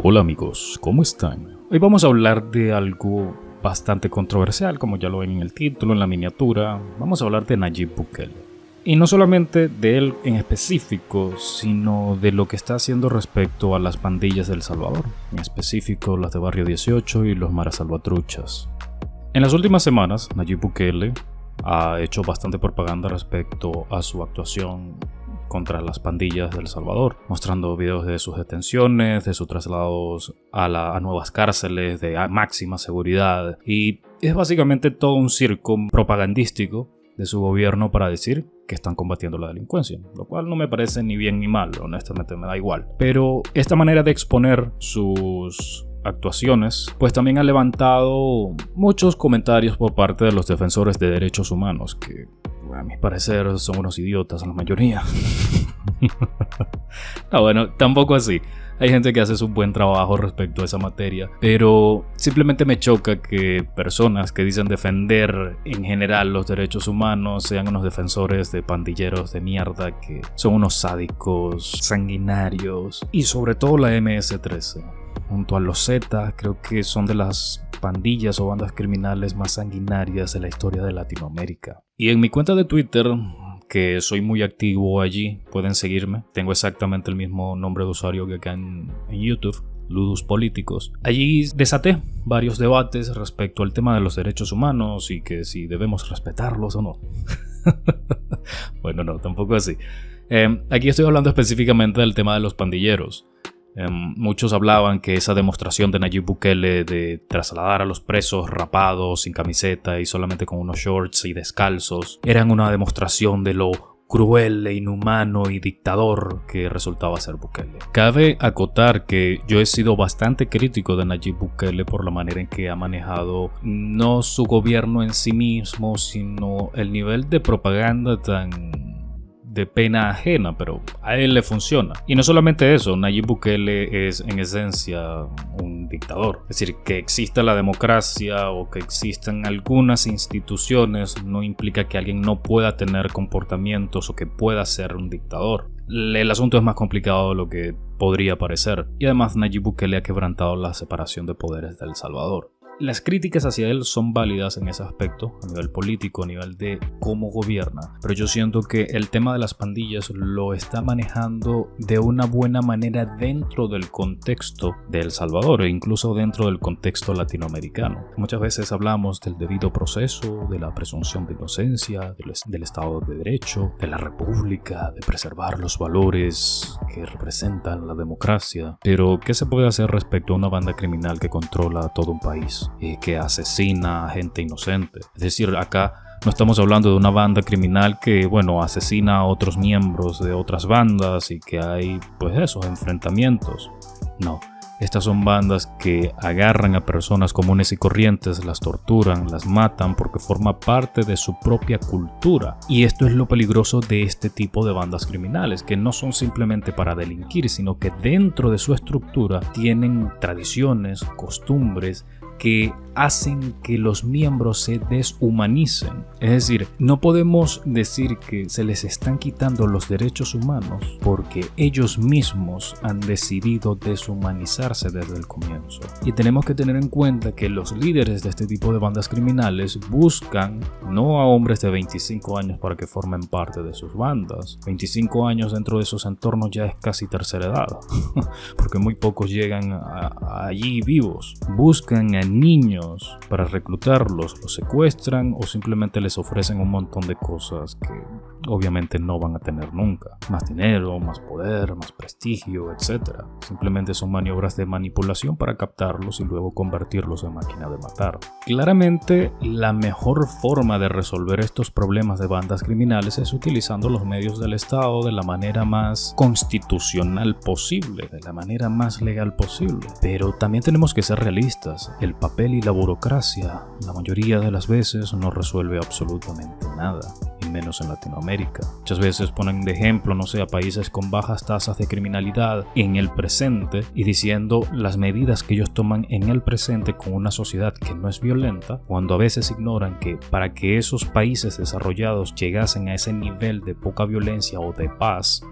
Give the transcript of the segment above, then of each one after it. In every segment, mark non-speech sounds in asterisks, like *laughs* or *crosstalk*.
Hola amigos, ¿cómo están? Hoy vamos a hablar de algo bastante controversial, como ya lo ven en el título, en la miniatura. Vamos a hablar de Nayib Bukele. Y no solamente de él en específico, sino de lo que está haciendo respecto a las pandillas del Salvador, en específico las de Barrio 18 y los Maras Salvatruchas. En las últimas semanas, Nayib Bukele ha hecho bastante propaganda respecto a su actuación contra las pandillas del Salvador, mostrando videos de sus detenciones, de sus traslados a, a nuevas cárceles de máxima seguridad y es básicamente todo un circo propagandístico de su gobierno para decir que están combatiendo la delincuencia, lo cual no me parece ni bien ni mal, honestamente me da igual. Pero esta manera de exponer sus actuaciones, pues también ha levantado muchos comentarios por parte de los defensores de derechos humanos, que a mi parecer son unos idiotas la mayoría. *laughs* no, bueno, tampoco así. Hay gente que hace un buen trabajo respecto a esa materia, pero simplemente me choca que personas que dicen defender en general los derechos humanos sean unos defensores de pandilleros de mierda que son unos sádicos, sanguinarios y sobre todo la MS-13 junto a los Z, creo que son de las pandillas o bandas criminales más sanguinarias de la historia de Latinoamérica. Y en mi cuenta de Twitter, que soy muy activo allí, pueden seguirme. Tengo exactamente el mismo nombre de usuario que acá en, YouTube. Ludus Políticos. Allí desaté varios debates respecto al tema de los derechos humanos y que si debemos respetarlos o no. *laughs* bueno, no, tampoco así. Eh, aquí estoy hablando específicamente del tema de los pandilleros. Em, muchos hablaban que esa demostración de Nayib Bukele de trasladar a los presos rapados, sin camiseta y solamente con unos shorts y descalzos, eran una demostración de lo cruel e inhumano y dictador que resultaba ser Bukele. Cabe acotar que yo he sido bastante crítico de Nayib Bukele por la manera en que ha manejado no su gobierno en sí mismo, sino el nivel de propaganda tan de pena ajena, pero a él le funciona. Y no solamente eso, Nayib Bukele es en esencia un dictador. Es decir, que exista la democracia o que existan algunas instituciones no implica que alguien no pueda tener comportamientos o que pueda ser un dictador. El asunto es más complicado de lo que podría parecer. Y además Nayib Bukele ha quebrantado la separación de poderes de El Salvador. Las críticas hacia él son válidas en ese aspecto, a nivel político, a nivel de cómo gobierna, pero yo siento que el tema de las pandillas lo está manejando de una buena manera dentro del contexto de El Salvador e incluso dentro del contexto latinoamericano. Muchas veces hablamos del debido proceso, de la presunción de inocencia, del, Estado de Derecho, de la República, de preservar los valores que representan la democracia, pero ¿qué se puede hacer respecto a una banda criminal que controla todo un país? Y que asesina a gente inocente. Es decir, acá no estamos hablando de una banda criminal que, bueno, asesina a otros miembros de otras bandas y que hay, pues, esos enfrentamientos. No, estas son bandas que agarran a personas comunes y corrientes, las torturan, las matan porque forma parte de su propia cultura. Y esto es lo peligroso de este tipo de bandas criminales, que no son simplemente para delinquir, sino que dentro de su estructura tienen tradiciones, costumbres, que hacen que los miembros se deshumanicen. Es decir, no podemos decir que se les están quitando los derechos humanos porque ellos mismos han decidido deshumanizarse desde el comienzo. Y tenemos que tener en cuenta que los líderes de este tipo de bandas criminales buscan no a hombres de 25 años para que formen parte de sus bandas. 25 años dentro de esos entornos ya es casi tercera edad, *laughs* porque muy pocos llegan allí vivos. Buscan a niños para reclutarlos, los secuestran o simplemente les ofrecen un montón de cosas que obviamente no van a tener nunca. Más dinero, más poder, más prestigio, etc. Simplemente son maniobras de manipulación para captarlos y luego convertirlos en máquina de matar. Claramente la mejor forma de resolver estos problemas de bandas criminales es utilizando los medios del Estado de la manera más constitucional posible, de la manera más legal posible. Pero también tenemos que ser realistas. El papel y la burocracia la mayoría de las veces no resuelve absolutamente nada, y menos en Latinoamérica. Muchas veces ponen de ejemplo, no sé, a países con bajas tasas de criminalidad en el presente y diciendo las medidas que ellos toman en el presente con una sociedad que no es violenta, cuando a veces ignoran que para que esos países desarrollados llegasen a ese nivel de poca violencia o de paz,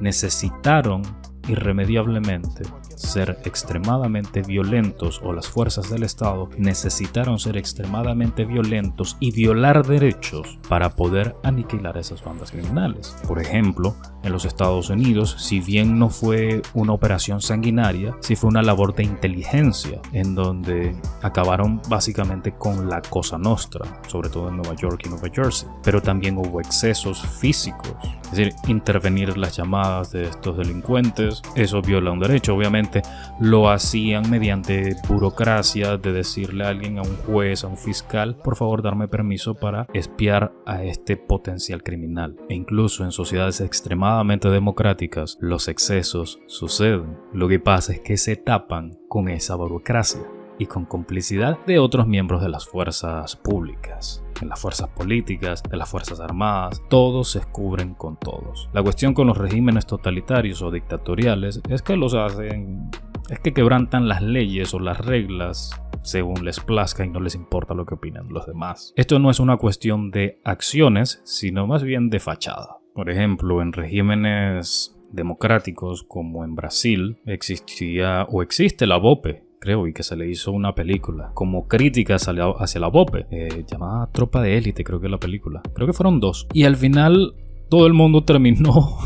necesitaron irremediablemente ser extremadamente violentos o las fuerzas del Estado necesitaron ser extremadamente violentos y violar derechos para poder aniquilar esas bandas criminales. Por ejemplo, en los Estados Unidos, si bien no fue una operación sanguinaria, sí fue una labor de inteligencia en donde acabaron básicamente con la Cosa Nostra, sobre todo en Nueva York y Nueva Jersey. Pero también hubo excesos físicos, es decir, intervenir las llamadas de estos delincuentes, eso viola un derecho, obviamente lo hacían mediante burocracia de decirle a alguien, a un juez, a un fiscal, por favor darme permiso para espiar a este potencial criminal. E incluso en sociedades extremadamente democráticas, los excesos suceden. Lo que pasa es que se tapan con esa burocracia y con complicidad de otros miembros de las fuerzas públicas, de las fuerzas políticas, de las fuerzas armadas, todos se cubren con todos. La cuestión con los regímenes totalitarios o dictatoriales es que los hacen, es que quebrantan las leyes o las reglas según les plazca y no les importa lo que opinan los demás. Esto no es una cuestión de acciones, sino más bien de fachada. Por ejemplo, en regímenes democráticos como en Brasil existía o existe la BOPE, creo, y que se le hizo una película como crítica hacia, hacia la BOPE, eh, llamada Tropa de Élite, creo que es la película. Creo que fueron dos. Y al final todo el mundo terminó *laughs*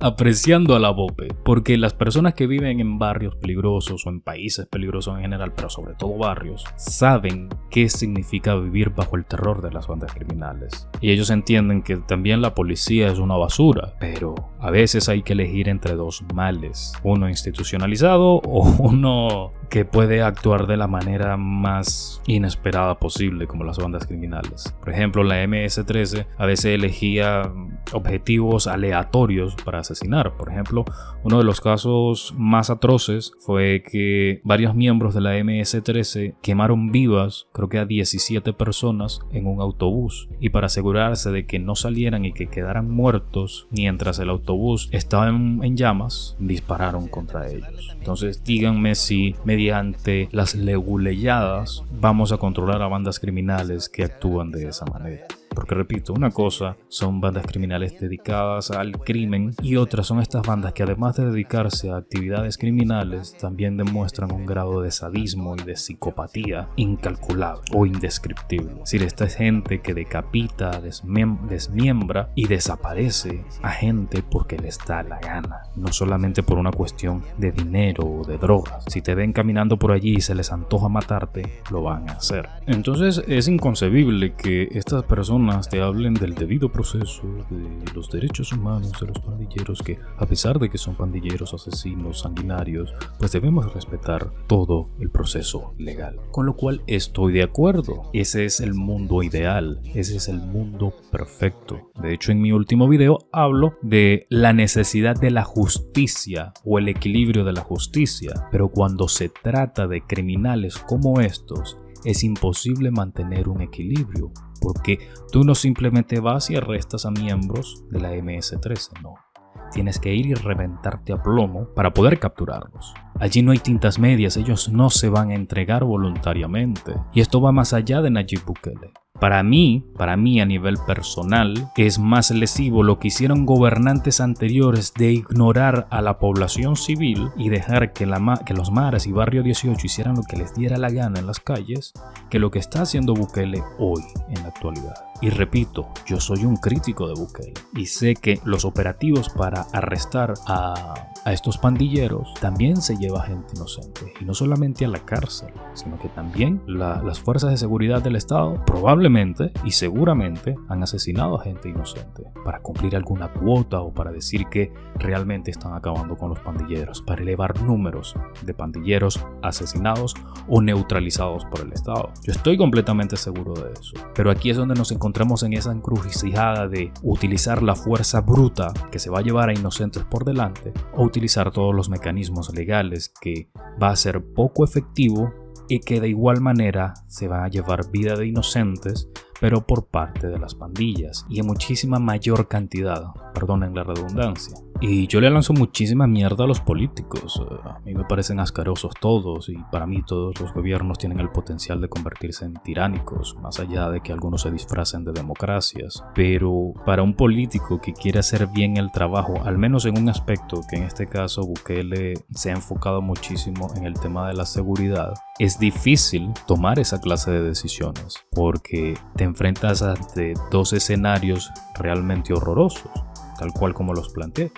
apreciando a la BOPE, porque las personas que viven en barrios peligrosos o en países peligrosos en general, pero sobre todo barrios, saben qué significa vivir bajo el terror de las bandas criminales. Y ellos entienden que también la policía es una basura, pero a veces hay que elegir entre dos males, uno institucionalizado *laughs* o uno que puede actuar de la manera más inesperada posible como las bandas criminales. Por ejemplo, la MS-13 a veces elegía objetivos aleatorios para asesinar. Por ejemplo, uno de los casos más atroces fue que varios miembros de la MS-13 quemaron vivas, creo que a 17 personas en un autobús. Y para asegurarse de que no salieran y que quedaran muertos mientras el autobús estaba en, llamas, dispararon contra ellos. Entonces díganme si mediante las leguleyadas vamos a controlar a bandas criminales que actúan de esa manera. Porque repito, una cosa son bandas criminales dedicadas al crimen y otras son estas bandas que además de dedicarse a actividades criminales también demuestran un grado de sadismo y de psicopatía incalculable o indescriptible. Es decir, esta es gente que decapita, desmiembra y desaparece a gente porque les da la gana, no solamente por una cuestión de dinero o de drogas. Si te ven caminando por allí y se les antoja matarte, lo van a hacer. Entonces es inconcebible que estas personas te hablen del debido proceso, de los derechos humanos de los pandilleros, que a pesar de que son pandilleros, asesinos, sanguinarios, pues debemos respetar todo el proceso legal. Con lo cual estoy de acuerdo. Ese es el mundo ideal, ese es el mundo perfecto. De hecho, en mi último video hablo de la necesidad de la justicia o el equilibrio de la justicia. Pero cuando se trata de criminales como estos, es imposible mantener un equilibrio, porque tú no simplemente vas y arrestas a miembros de la MS-13, no. Tienes que ir y reventarte a plomo para poder capturarlos. Allí no hay tintas medias, ellos no se van a entregar voluntariamente. Y esto va más allá de Nayib Bukele. Para mí, para mí a nivel personal, es más lesivo lo que hicieron gobernantes anteriores de ignorar a la población civil y dejar que, la que los mares y Barrio 18 hicieran lo que les diera la gana en las calles, que lo que está haciendo Bukele hoy en la actualidad. Y repito, yo soy un crítico de Bukele y sé que los operativos para arrestar a, estos pandilleros también se lleva gente inocente. Y no solamente a la cárcel, sino que también las fuerzas de seguridad del Estado probablemente y seguramente han asesinado a gente inocente para cumplir alguna cuota o para decir que realmente están acabando con los pandilleros, para elevar números de pandilleros asesinados o neutralizados por el Estado. Yo estoy completamente seguro de eso. Pero aquí es donde nos encontramos en esa encrucijada de utilizar la fuerza bruta que se va a llevar a inocentes por delante o utilizar todos los mecanismos legales que va a ser poco efectivo y que de igual manera se va a llevar vida de inocentes pero por parte de las pandillas y en muchísima mayor cantidad, perdonen la redundancia. Y yo le lanzo muchísima mierda a los políticos. A mí me parecen ascarosos todos y para mí todos los gobiernos tienen el potencial de convertirse en tiránicos, más allá de que algunos se disfracen de democracias. Pero para un político que quiere hacer bien el trabajo, al menos en un aspecto que en este caso Bukele se ha enfocado muchísimo en el tema de la seguridad, es difícil tomar esa clase de decisiones porque te enfrentas ante dos escenarios realmente horrorosos, tal cual como los planteé.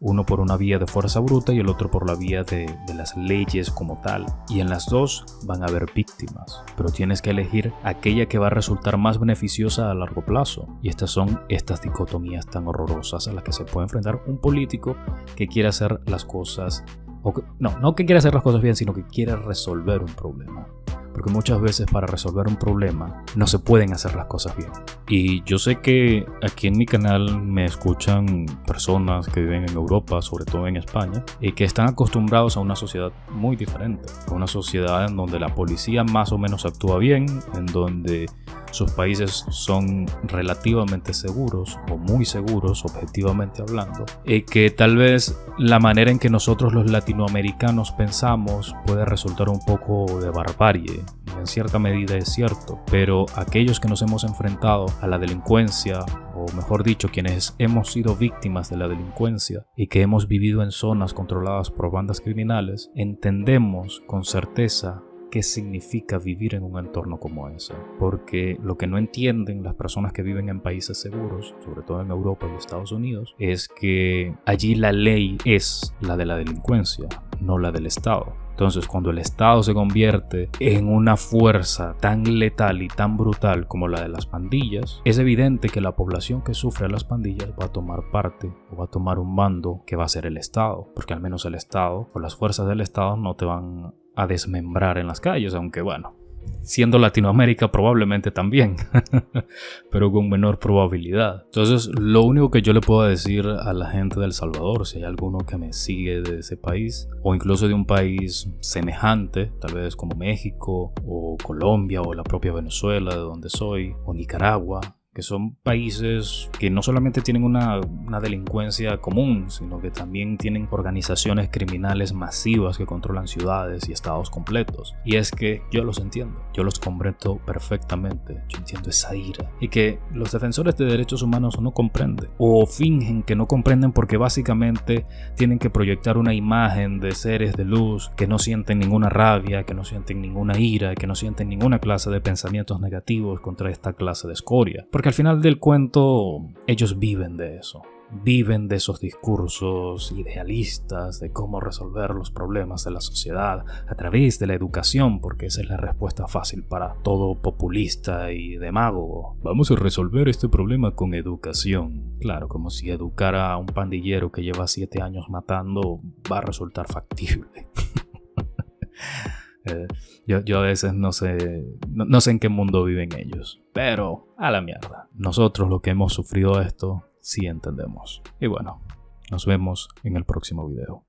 Uno por una vía de fuerza bruta y el otro por la vía de, las leyes como tal. Y en las dos van a haber víctimas, pero tienes que elegir aquella que va a resultar más beneficiosa a largo plazo. Y estas son estas dicotomías tan horrorosas a las que se puede enfrentar un político que quiere hacer las cosas no, no que quiera hacer las cosas bien, sino que quiere resolver un problema. Porque muchas veces para resolver un problema no se pueden hacer las cosas bien. Y yo sé que aquí en mi canal me escuchan personas que viven en Europa, sobre todo en España, y que están acostumbrados a una sociedad muy diferente. A una sociedad en donde la policía más o menos actúa bien, en donde sus países son relativamente seguros o muy seguros objetivamente hablando y que tal vez la manera en que nosotros los latinoamericanos pensamos puede resultar un poco de barbarie en cierta medida es cierto pero aquellos que nos hemos enfrentado a la delincuencia o mejor dicho quienes hemos sido víctimas de la delincuencia y que hemos vivido en zonas controladas por bandas criminales entendemos con certeza qué significa vivir en un entorno como ese. Porque lo que no entienden las personas que viven en países seguros, sobre todo en Europa y Estados Unidos, es que allí la ley es la de la delincuencia, no la del Estado. Entonces, cuando el Estado se convierte en una fuerza tan letal y tan brutal como la de las pandillas, es evidente que la población que sufre a las pandillas va a tomar parte o va a tomar un mando que va a ser el Estado, porque al menos el Estado o las fuerzas del Estado no te van a desmembrar en las calles, aunque bueno, siendo Latinoamérica probablemente también, *laughs* pero con menor probabilidad. Entonces, lo único que yo le puedo decir a la gente del Salvador, si hay alguno que me sigue de ese país, o incluso de un país semejante, tal vez como México, o Colombia, o la propia Venezuela, de donde soy, o Nicaragua, que son países que no solamente tienen una, delincuencia común, sino que también tienen organizaciones criminales masivas que controlan ciudades y estados completos. Y es que yo los entiendo, yo los comprendo perfectamente, yo entiendo esa ira. Y que los defensores de derechos humanos no comprenden, o fingen que no comprenden porque básicamente tienen que proyectar una imagen de seres de luz que no sienten ninguna rabia, que no sienten ninguna ira, que no sienten ninguna clase de pensamientos negativos contra esta clase de escoria. Porque al final del cuento ellos viven de eso. Viven de esos discursos idealistas de cómo resolver los problemas de la sociedad a través de la educación, porque esa es la respuesta fácil para todo populista y demagogo. Vamos a resolver este problema con educación. Claro, como si educar a un pandillero que lleva siete años matando va a resultar factible. *laughs* Eh, yo, a veces no sé, no, sé en qué mundo viven ellos, pero a la mierda. Nosotros lo que hemos sufrido esto, sí entendemos. Y bueno, nos vemos en el próximo video.